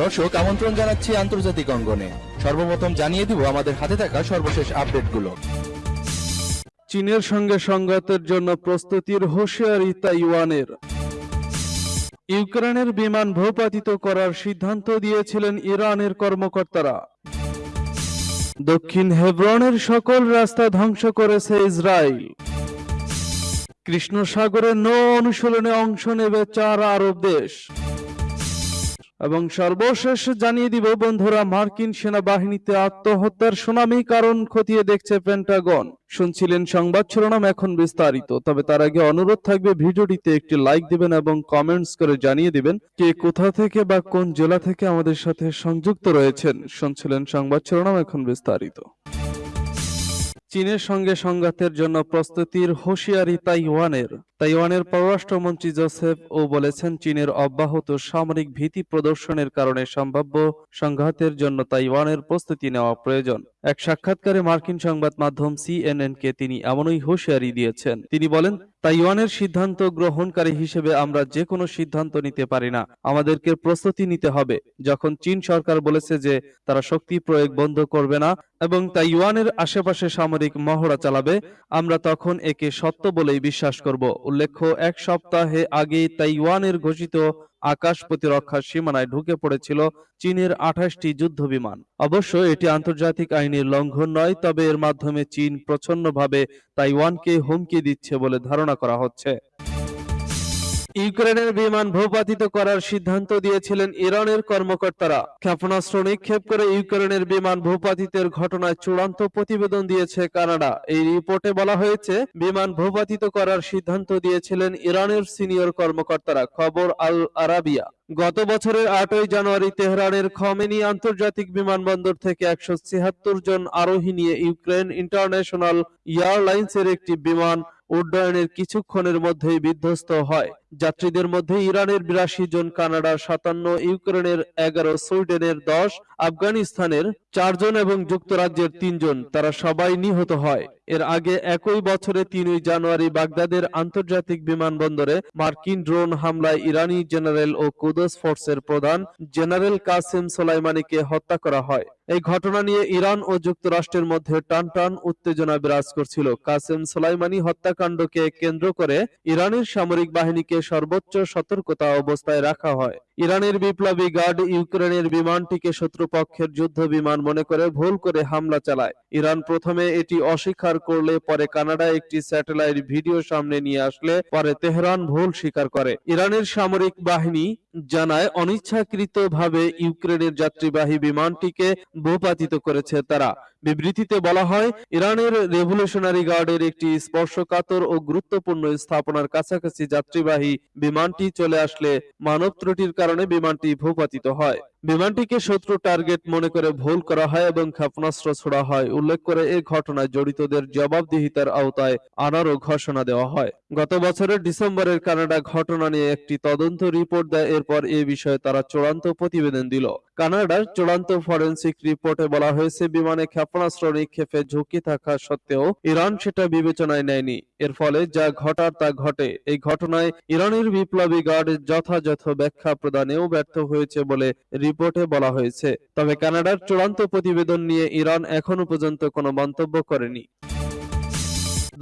দর্শক, আমন্ত্রণ জানাচ্ছি আন্তর্জাতিক অঙ্গনে। সর্বপ্রথম জানিয়ে দিব আমাদের হাতে থাকা সর্বশেষ আপডেটগুলো। চীনের সঙ্গে সংঘাতের জন্য প্রস্তুতির হুঁশিয়ারি তাইওয়ানের ইউক্রেনের বিমান ভূপাতিত করার সিদ্ধান্ত দিয়েছিলেন ইরানের কর্মকর্তারা। দক্ষিণ হেব্রনের সকল রাস্তা ধ্বংস করেছে ইসরায়েল। কৃষ্ণ সাগরে নৌ অনুশীলনে অংশ নেবে চার আরব দেশ। এবং সর্বশেষ জানিয়ে দিব, বন্ধুরা, মার্কিন সেনাবাহিনীতে আত্মহত্যার সুনামি কারণ খতিয়ে দেখছে পেন্টাগন। শুনছিলেন সংবাদ শিরোনাম এখন বিস্তারিত, তবে তার আগে অনুরোধ থাকবে ভিডিওটিতে একটি লাইক দিবেন এবং কমেন্টস করে জানিয়ে দিবেন কে কোথা থেকে বা কোন জেলা থেকে আমাদের সাথে সংযুক্ত রয়েছেন। শুনছিলেন সংবাদ শিরোনাম এখন বিস্তারিত। চীনের সঙ্গে সংঘাতের জন্য প্রস্তুতির হুঁশিয়ারি তাইওয়ানের। তাইওয়ানের পররাষ্ট্রমন্ত্রী জোসেফ ও বলেছেন, চীনের অব্যাহত সামরিক ভীতি প্রদর্শনের কারণে সম্ভাব্য সংঘাতের জন্য তাইওয়ানের প্রস্তুতি নেওয়া প্রয়োজন। এক সাক্ষাৎকারে মার্কিন সংবাদ মাধ্যম সিএনএন কে তিনি এমনই হুঁশিয়ারি দিয়েছেন। তিনি বলেন, তাইওয়ানের সিদ্ধান্ত গ্রহণকারী হিসেবে আমরা যে কোনো সিদ্ধান্ত নিতে পারি না। আমাদেরকে প্রস্তুতি নিতে হবে। যখন চীন সরকার বলেছে যে তারা শক্তি প্রয়োগ বন্ধ করবে না এবং তাইওয়ানের আশেপাশে সামরিক মহড়া চালাবে, আমরা তখন একে সত্য বলেই বিশ্বাস করব। উল্লেখ্য, এক সপ্তাহে আগেই তাইওয়ানের ঘোষিত আকাশ প্রতিরক্ষার সীমানায় ঢুকে পড়েছিল চীনের আঠাশটি যুদ্ধ বিমান অবশ্য এটি আন্তর্জাতিক আইনের লঙ্ঘন নয়, তবে এর মাধ্যমে চীন প্রচ্ছন্নভাবে তাইওয়ানকে হুমকি দিচ্ছে বলে ধারণা করা হচ্ছে। ইউক্রেনের বিমান ভূপাতিত করার সিদ্ধান্ত দিয়েছিলেন ইরানের কর্মকর্তারা। ক্ষেপণাস্ত্র নিক্ষেপ করে ইউক্রেনের বিমান ভূপাতিতের ঘটনায় চূড়ান্ত প্রতিবেদন দিয়েছে কানাডা। এই রিপোর্টে বলা হয়েছে, বিমান ভূপাতিত করার সিদ্ধান্ত দিয়েছিলেন ইরানের সিনিয়র কর্মকর্তারা, খবর আল আরাবিয়া। গত বছরের আটই জানুয়ারি তেহরানের খমেনি আন্তর্জাতিক বিমানবন্দর থেকে একশো ছিয়াত্তর জন আরোহী নিয়ে ইউক্রেন ইন্টারন্যাশনাল এয়ারলাইন্সের একটি বিমান উড্ডয়নের কিছুক্ষণের মধ্যেই বিধ্বস্ত হয়। যাত্রীদের মধ্যে ইরানের বিরাশি জন, কানাডার সাতান্ন, ইউক্রেনের এগারো, সুইডেনের দশ, আফগানিস্তানের চারজন এবং যুক্তরাজ্যের তিনজন তারা সবাই নিহত হয়। এর আগে একই বছরে তিনই জানুয়ারি বাগদাদের আন্তর্জাতিক বিমানবন্দরে মার্কিন ড্রোন হামলায় ইরানি জেনারেল ও কুদস ফোর্সের প্রধান জেনারেল কাসেম সোলাইমানিকে হত্যা করা হয়। এই ঘটনা নিয়ে ইরান ও যুক্তরাষ্ট্রের মধ্যে টান টান উত্তেজনা বিরাজ করছিল। কাসেম সোলাইমানি হত্যাকাণ্ডকে কেন্দ্র করে ইরানের সামরিক বাহিনীকে সর্বোচ্চ সতর্কতা অবস্থায় রাখা হয়। ইরানের বিপ্লবী গার্ড ইউক্রেনের বিমানটিকে শত্রুপক্ষের যুদ্ধ বিমান মনে করে ভুল করে হামলা চালায়। ইরান প্রথমে এটি অস্বীকার করলে পরে কানাডা একটি স্যাটেলাইট ভিডিও সামনে নিয়ে আসলে পরে তেহরান ভুল স্বীকার করে। ইরানের সামরিক বাহিনী জানায়, অনিচ্ছাকৃতভাবে ইউক্রেনের যাত্রীবাহী বিমানটিকে ভূপাতিত করেছে তারা। বিবৃতিতে বলা হয়, ইরানের রেভলিউশনারি গার্ডের একটি স্পর্শকাতর ও গুরুত্বপূর্ণ স্থাপনার কাছাকাছি যাত্রীবাহী বিমানটি চলে আসলে মানব ত্রুটির কারণে বিমানটি ভূপাতিত হয়। বিমানটিকে শত্রু টার্গেট মনে করে ভুল করা হয় এবং ক্ষেপণাস্ত্র ছোড়া হয়। উল্লেখ করে এই ঘটনায় জড়িতদের জবাবদিহিতার আওতায় আনারও ঘোষণা দেওয়া হয়। গত বছরের ডিসেম্বরের কানাডা ঘটনা নিয়ে একটি তদন্ত রিপোর্ট দেয়। এরপর এ বিষয়ে তারা চূড়ান্ত প্রতিবেদন দিল। কানাডার চূড়ান্ত ফরেন্সিক রিপোর্টে বলা হয়েছে, বিমানে ক্ষেপণাস্ত্র নিক্ষেপে ঝুঁকি থাকা সত্ত্বেও ইরান সেটা বিবেচনায় নেয়নি। এর ফলে যা ঘটার তা ঘটে। এই ঘটনায় ইরানের বিপ্লবী গার্ড যথাযথ ব্যাখ্যা প্রদানেও ব্যর্থ হয়েছে বলে রিপোর্টে বলা হয়েছে, তবে কানাডার চূড়ান্ত প্রতিবেদন নিয়ে ইরান এখনও পর্যন্ত কোনো মন্তব্য করেনি।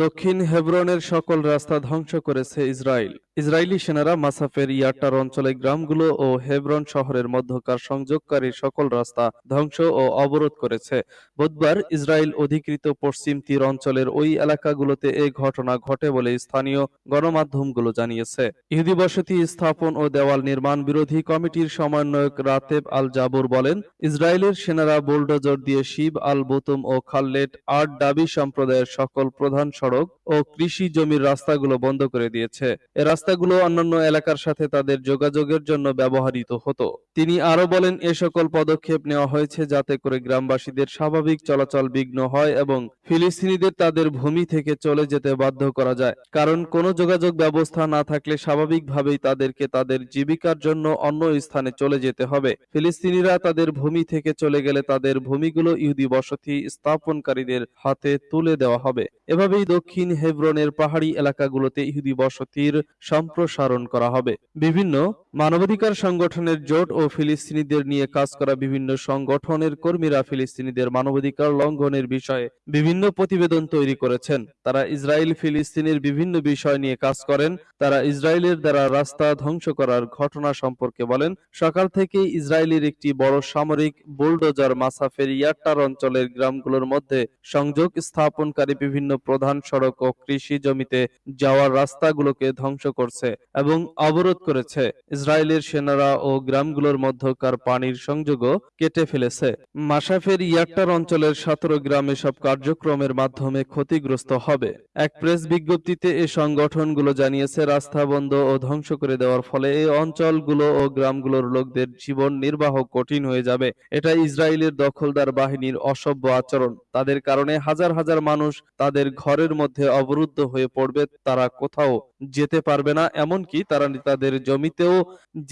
দক্ষিণ হেব্রনের সকল রাস্তা ধ্বংস করেছে ইসরায়েল। ইসরায়েলি সেনারা মাসাফের ইয়াটার অঞ্চলে গ্রামগুলো ও হেব্রন শহরের মধ্যকার সংযোগকারী সকল রাস্তা ধ্বংস ও অবরোধ করেছে। বুধবার ইসরায়েল অধিকৃত পশ্চিম তীর অঞ্চলের ওই এলাকাগুলোতে এই ঘটনা ঘটে বলে স্থানীয় গণমাধ্যমগুলো জানিয়েছে। ইহুদি বসতি স্থাপন ও দেওয়াল নির্মাণ বিরোধী কমিটির সমন্বয়ক রাতেব আল জাবুর বলেন ইসরায়েলের সেনারা বুলডোজার দিয়ে শিব আল বুতুম ও খাল্লেট আট ডাবি সম্প্রদায়ের সকল প্রধান সড়ক ও কৃষি জমির রাস্তাগুলো বন্ধ করে দিয়েছে। এ রাস্তাগুলো অন্যান্য এলাকার সাথে তাদের যোগাযোগের জন্য ব্যবহৃত হতো। তিনি আরও বলেন, এ সকল পদক্ষেপ নেওয়া হয়েছে যাতে করে গ্রামবাসীদের স্বাভাবিক চলাচল বিঘ্ন হয় এবং ফিলিস্তিনিদের তাদের ভূমি থেকে চলে যেতে বাধ্য করা যায়। কারণ কোনো যোগাযোগ ব্যবস্থা না থাকলে স্বাভাবিকভাবেই তাদেরকে তাদের জীবিকার জন্য অন্য স্থানে চলে যেতে হবে। ফিলিস্তিনিরা তাদের ভূমি থেকে চলে গেলে তাদের ভূমিগুলো ইহুদি বসতি স্থাপনকারীদের হাতে তুলে দেওয়া হবে। এভাবেই দক্ষিণ হেব্রনের পাহাড়ি এলাকাগুলোতে ইহুদি বসতির সম্প্রসারণ করা হবে। বিভিন্ন মানবাধিকার সংগঠনের জোট ও ফিলিস্তিনিদের নিয়ে কাজ করা বিভিন্ন সংগঠনের কর্মীরা ফিলিস্তিনিদের মানবাধিকার লঙ্ঘনের বিষয়ে বিভিন্ন প্রতিবেদন তৈরি করেছেন। তারা ইসরায়েল ফিলিস্তিনের বিভিন্ন বিষয় নিয়ে কাজ করেন। তারা ইসরায়েলের দ্বারা রাস্তা ধ্বংস করার ঘটনা সম্পর্কে বলেন। সকাল থেকেই ইসরায়েলের একটি বড় সামরিক বুলডোজার মাসাফের ইয়াট্টার অঞ্চলের গ্রামগুলোর মধ্যে সংযোগ স্থাপনকারী বিভিন্ন প্রধান সড়ক ও কৃষি জমিতে যাওয়ার রাস্তাগুলোকে ধ্বংস করছে এবং অবরোধ করেছে। ইসরায়েলের সেনারা ও গ্রামগুলোর মধ্যকার পানির সংযোগও কেটে ফেলেছে। মাসাফের ইয়াট্টার অঞ্চলের সতেরো গ্রাম এসব কার্যক্রমের মাধ্যমে ক্ষতিগ্রস্ত হবে। এক প্রেস বিজ্ঞপ্তিতে এ সংগঠনগুলো জানিয়েছে, রাস্তা বন্ধ ও ধ্বংস করে দেওয়ার ফলে এই অঞ্চলগুলো ও গ্রামগুলোর লোকদের জীবন নির্বাহ কঠিন হয়ে যাবে। এটা ইসরায়েলের দখলদার বাহিনীর অসভ্য আচরণ। তাদের কারণে হাজার হাজার মানুষ তাদের ঘরের মধ্যে অবরুদ্ধ হয়ে পড়বে, তারা কোথাও যেতে পারবে না, এমনকি তারা তাদের জমিতেও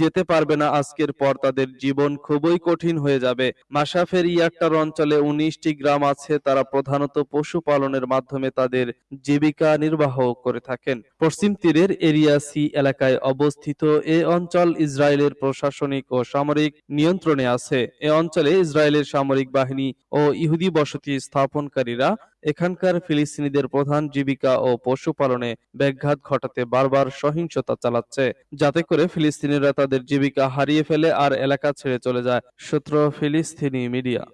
যেতে পারবে না। আজকের পর তাদের জীবন খুবই কঠিন হয়ে যাবে। মাসাফের ইয়াট্টার অঞ্চলে উনিশটি গ্রাম আছে, তারা প্রধানত পশুপালনের মাধ্যমে তাদের জীবিকা নির্বাহ করে থাকেন। পশ্চিম তীরের এরিয়া সি এলাকায় অবস্থিত এ অঞ্চল ইসরায়েলের প্রশাসনিক ও সামরিক নিয়ন্ত্রণে আছে। এ অঞ্চলে ইসরায়েলের সামরিক বাহিনী ও ইহুদি বসতি স্থাপনকারীরা এখানকার ফিলিস্তিনিদের প্রধান জীবিকা ও পশুপালনে ব্যাঘাত ঘটাতে বারবার সহিংসতা চালাচ্ছে। যাতে করে ফিলিস্তিনিরা তাদের জীবিকা হারিয়ে ফেলে আর এলাকা ছেড়ে চলে যায়, সূত্র ফিলিস্তিনি মিডিয়া।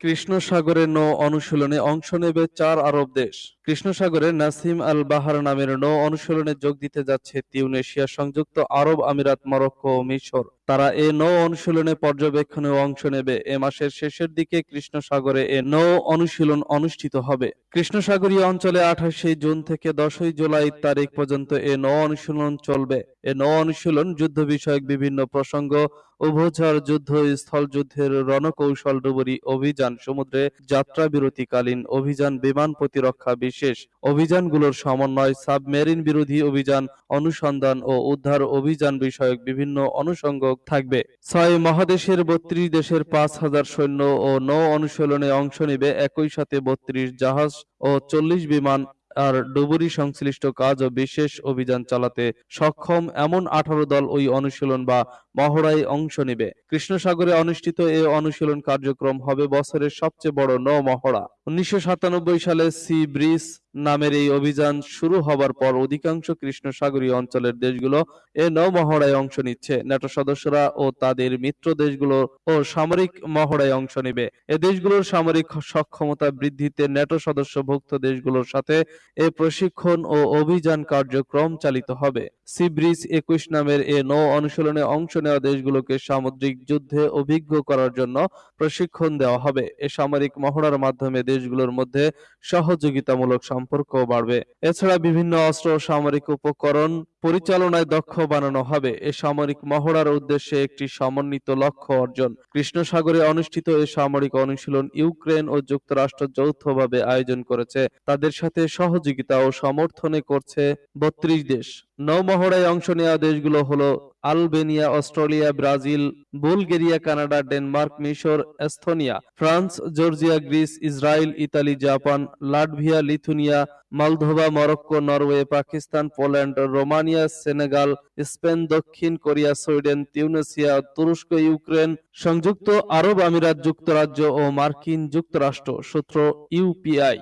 কৃষ্ণ সাগরে নৌ অনুশীলনে অংশ নেবে চার আরব দেশ। কৃষ্ণ সাগরে নাসিম আল বাহার নামের নৌ অনুশীলনে যোগ দিতে যাচ্ছে তিউনেশিয়া সংযুক্ত আরব আমিরাত, মরক্কো ও মিশর। তারা এ নৌ অনুশীলনে পর্যবেক্ষণে অংশ নেবে। এ মাসের শেষের দিকে কৃষ্ণ সাগরে এ নৌ অনুশীলন অনুষ্ঠিত হবে। কৃষ্ণ সাগরীয় অঞ্চলে আঠাশে জুন থেকে দশই জুলাই তারিখ পর্যন্ত এ নৌ অনুশীলন চলবে। এ নৌ অনুশীলন যুদ্ধ বিষয়ক বিভিন্ন প্রসঙ্গ, উভচর যুদ্ধ, স্থল যুদ্ধের রণকৌশল ডুবুরি অভিযান, সমুদ্রে যাত্রা বিরতিকালীন অভিযান, বিমান প্রতিরক্ষা বিশেষ অভিযানগুলোর সমন্বয়, সাবমেরিন বিরোধী অভিযান, অনুসন্ধান ও উদ্ধার অভিযান বিষয়ক বিভিন্ন অনুষঙ্গ থাকবে। ছয় মহাদেশের বত্রিশ দেশের পাঁচ হাজার সৈন্য ও নৌ অনুশীলনে অংশ নেবে একই সাথে বত্রিশ জাহাজ ও চল্লিশ বিমান আর ডুবুরি সংশ্লিষ্ট কাজ ও বিশেষ অভিযান চালাতে সক্ষম এমন আঠারো দল ওই অনুশীলন বা মহড়ায় অংশ নেবে। কৃষ্ণসাগরে অনুষ্ঠিত এ অনুশীলন কার্যক্রম হবে বছরের সবচেয়ে বড় নৌ মহড়া। উনিশশো সাতানব্বই সালে সি ব্রিজ নামের এই অভিযান শুরু হবার পর অধিকাংশ কৃষ্ণ সাগরীয় অঞ্চলের দেশগুলো এ নৌ মহড়ায় অংশ নিচ্ছে। ন্যাটো সদস্যরা ও তাদের মিত্র দেশগুলো ও সামরিক মহড়ায় অংশ নেবে। এ দেশগুলোর সামরিক সক্ষমতা বৃদ্ধিতে ন্যাটো সদস্যভুক্ত দেশগুলোর সাথে এ প্রশিক্ষণ ও অভিযান কার্যক্রম চালিত হবে। সি ব্রিজ একুশ নামের এ নৌ অনুশীলনে অংশ নেওয়া দেশগুলোকে সামুদ্রিক যুদ্ধে অভিজ্ঞ করার জন্য প্রশিক্ষণ দেওয়া হবে। এ সামরিক মহড়ার মাধ্যমে দেশগুলোর মধ্যে সহযোগিতামূলক সম্পর্ক বাড়বে। এছাড়া বিভিন্ন অস্ত্র সামরিক উপকরণ পরিচালনায় দক্ষ বানানো হবে। এ সামরিক মহড়ার উদ্দেশ্যে একটি সমন্বিত লক্ষ্য অর্জন। কৃষ্ণ সাগরে অনুষ্ঠিত এ সামরিক অনুশীলন ইউক্রেন ও যুক্তরাষ্ট্র যৌথভাবে আয়োজন করেছে। তাদের সাথে সহযোগিতা ও সমর্থনে করছে বত্রিশ দেশ। নৌমহড়ায় অংশ নেওয়া দেশগুলো হলো Albania, Australia, Brazil, Bulgaria, Canada, Denmark, মিশর, Estonia, France, Georgia, Greece Israel Italy, Japan, Latvia, Lithuania, Moldova, Morocco, Norway, Pakistan, Poland, Romania Senegal, Spain, দক্ষিণ কোরিয়া, সুইডেন, তিউনেসিয়া, তুরস্ক, ইউক্রেন সংযুক্ত আরব আমিরাত যুক্তরাজ্য ও মার্কিন যুক্তরাষ্ট্র, সূত্র ইউপিআই।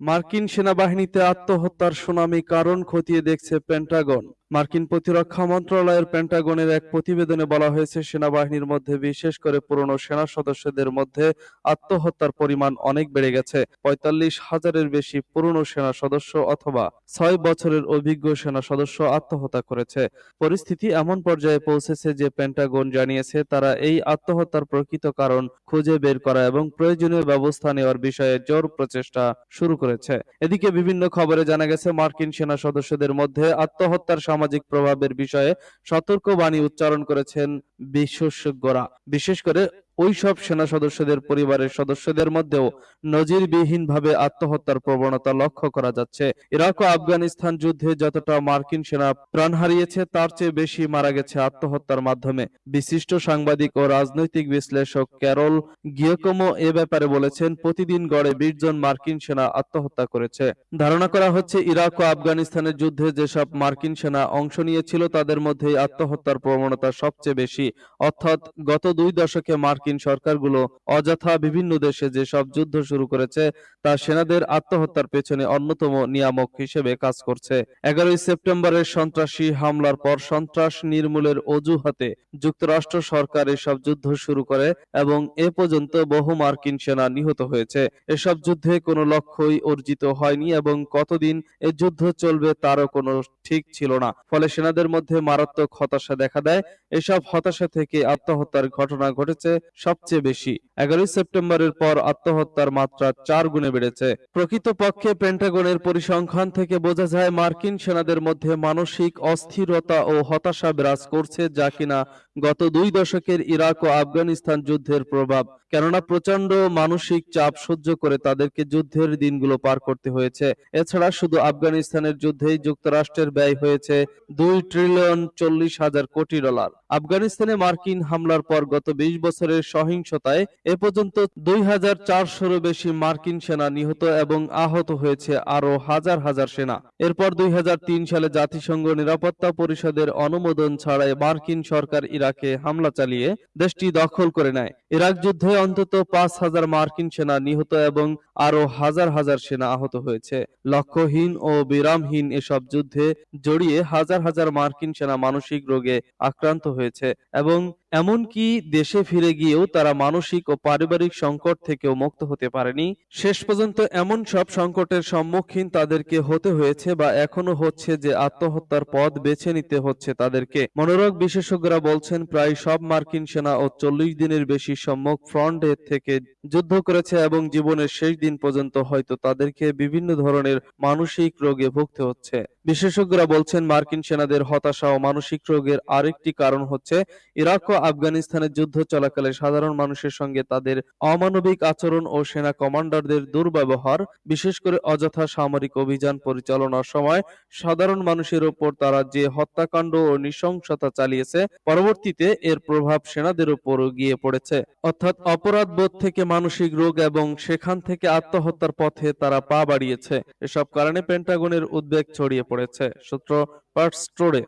মার্কিন সেনাবাহিনীতে আত্মহত্যার সুনামি কারণ খতিয়ে দেখছে পেন্টাগন। মার্কিন প্রতিরক্ষা মন্ত্রণালয়ের পেন্টাগনের এক প্রতিবেদনে বলা হয়েছে, সেনাবাহিনীর মধ্যে, বিশেষ করে পুরনো সেনা সদস্যদের মধ্যে আত্মহত্যার পরিমাণ অনেক বেড়ে গেছে। পঁয়তাল্লিশ হাজারের বেশি পুরনো সেনা সদস্য অথবা ছয় বছরের অভিজ্ঞ সেনা সদস্য আত্মহত্যা করেছে। পরিস্থিতি এমন পর্যায়ে পৌঁছেছে যে পেন্টাগন জানিয়েছে, তারা এই আত্মহত্যার প্রকৃত কারণ খুঁজে বের করা এবং প্রয়োজনীয় ব্যবস্থা নেওয়ার বিষয়ে জোর প্রচেষ্টা শুরু করেছে। এদিকে বিভিন্ন খবরে জানা গেছে, মার্কিন সেনা সদস্যদের মধ্যে আত্মহত্যার সামাজিক প্রভাবের বিষয়ে সতর্কবাণী উচ্চারণ করেছেন বিশেষজ্ঞরা। বিশেষ করে ওই সব সেনা সদস্যদের পরিবারের সদস্যদের মধ্যেও নজিরবিহীনভাবে আত্মহত্যার প্রবণতা লক্ষ্য করা যাচ্ছে। ইরাক ও আফগানিস্তান যুদ্ধে যতটা মার্কিন সেনা প্রাণ হারিয়েছে, তার চেয়ে বেশি মারা গেছে আত্মহত্যার মাধ্যমে। বিশিষ্ট সাংবাদিক ও রাজনৈতিক বিশ্লেষক ক্যারল গিয়কোমো এ ব্যাপারে বলেছেন, প্রতিদিন গড়ে বিশ জন মার্কিন সেনা আত্মহত্যা করেছে। ধারণা করা হচ্ছে, ইরাক ও আফগানিস্তানের যুদ্ধে যেসব মার্কিন সেনা অংশ নিয়েছিল, তাদের মধ্যেই আত্মহত্যার প্রবণতা সবচেয়ে বেশি। অর্থাৎ গত দুই দশকে মার্কিন সরকারগুলো অযথা বিভিন্ন দেশে যেসব যুদ্ধ শুরু করেছে, তা সেনাদের আত্মহত্যার পেছনে অন্যতম নিয়ামক হিসেবে কাজ করছে। এগারোই সেপ্টেম্বরের সন্ত্রাসী হামলার পর সন্ত্রাস নির্মূলের অজুহাতে যুক্তরাষ্ট্র সরকার এসব যুদ্ধ শুরু করে এবং এ পর্যন্ত বহু মার্কিন সেনা নিহত হয়েছে। এসব যুদ্ধে কোনো লক্ষ্যই অর্জিত হয়নি এবং কতদিন এ যুদ্ধ চলবে তারও কোনো ঠিক ছিল না। ফলে সেনাদের মধ্যে মারাত্মক হতাশা দেখা দেয়। এসব হতাশা থেকে আত্মহত্যার ঘটনা ঘটেছে সবচেয়ে বেশি। এগারোই সেপ্টেম্বরের পর আত্মহত্যার মাত্রা চার গুণে বেড়েছে। প্রকৃতপক্ষে পেন্টাগনের পরিসংখ্যান থেকে বোঝা যায়, মার্কিন সেনাদের মধ্যে মানসিক অস্থিরতা ও হতাশা বিরাজ করছে যা কিনা গত দুই দশকের ইরাক ও আফগানিস্তান যুদ্ধের প্রভাব। কেননা প্রচণ্ড মানসিক চাপ সহ্য করে তাদেরকে যুদ্ধের দিনগুলো পার করতে হয়েছে। এছাড়া শুধু আফগানিস্তানের যুদ্ধেই যুক্তরাষ্ট্রের ব্যয় হয়েছে দুই ট্রিলিয়ন চল্লিশ হাজার কোটি ডলার। আফগানিস্তানে মার্কিন হামলার পর গত বিশ বছরের সহিংসতায় এ পর্যন্ত দুই হাজার চারশোরও বেশি মার্কিন সেনা নিহত এবং আহত হয়েছে আরও হাজার হাজার সেনা। এরপর দুই হাজার তিন সালে জাতিসংঘ নিরাপত্তা পরিষদের অনুমোদন ছাড়াই মার্কিন সরকার ইরাকে হামলা চালিয়ে দেশটি দখল করে নেয়। ইরাক যুদ্ধে অন্তত পাঁচ হাজার মার্কিন সেনা নিহত এবং আরও হাজার হাজার সেনা আহত হয়েছে। লক্ষ্যহীন ও বিরামহীন এসব যুদ্ধে জড়িয়ে হাজার হাজার মার্কিন সেনা মানসিক রোগে আক্রান্ত হয়েছে এবং এমনকি দেশে ফিরে গিয়েও তারা মানসিক ও পারিবারিক সংকট থেকেও মুক্ত হতে পারেনি। শেষ পর্যন্ত এমন সব সংকটের সম্মুখীন তাদেরকে হতে হয়েছে বা এখনও হচ্ছে যে আত্মহত্যার পথ বেছে নিতে হচ্ছে তাদেরকে। মনোরোগ বিশেষজ্ঞরা বলছেন, প্রায় সব মার্কিন সেনা ও চল্লিশ দিনের বেশি সম্মুখ ফ্রন্টে থেকে যুদ্ধ করেছে এবং জীবনের শেষ দিন পর্যন্ত হয়তো তাদেরকে বিভিন্ন ধরনের মানসিক রোগে ভুগতে হচ্ছে। বিশেষজ্ঞরা বলছেন মার্কিন সেনাদের হতাশা ও মানসিক রোগের আরেকটি কারণ হচ্ছে, ইরাক ও আফগানিস্তানের যুদ্ধ চলাকালে সাধারণ মানুষের সঙ্গে তাদের অমানবিক আচরণ ও সেনা কমান্ডারদের দুর্ব্যবহার, বিশেষ করে অযথা সামরিক অভিযান পরিচালনার সময় সাধারণ মানুষের ওপর তারা যে হত্যাকাণ্ড ও নৃশংসতা চালিয়েছে, পরবর্তীতে এর প্রভাব সেনাদের উপরও গিয়ে পড়েছে। অর্থাৎ অপরাধবোধ থেকে মানসিক রোগ এবং সেখান থেকে আত্মহত্যার পথে তারা পা বাড়িয়েছে। এসব কারণে পেন্টাগনের উদ্বেগ ছড়িয়ে পড়েছে সূত্র পার্টস টুডে